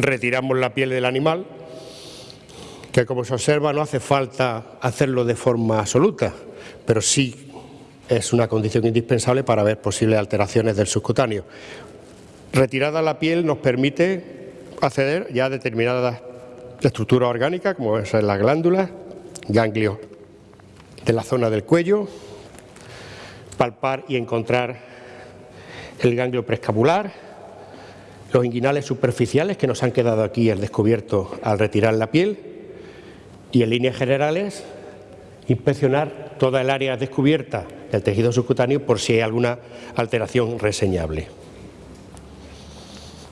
retiramos la piel del animal, que como se observa no hace falta hacerlo de forma absoluta, pero sí es una condición indispensable para ver posibles alteraciones del subcutáneo. Retirada la piel nos permite acceder ya a determinadas estructuras orgánicas, como son las glándulas, ganglios de la zona del cuello, palpar y encontrar el ganglio preescapular, los inguinales superficiales que nos han quedado aquí al descubierto al retirar la piel y en líneas generales inspeccionar toda el área descubierta del tejido subcutáneo por si hay alguna alteración reseñable.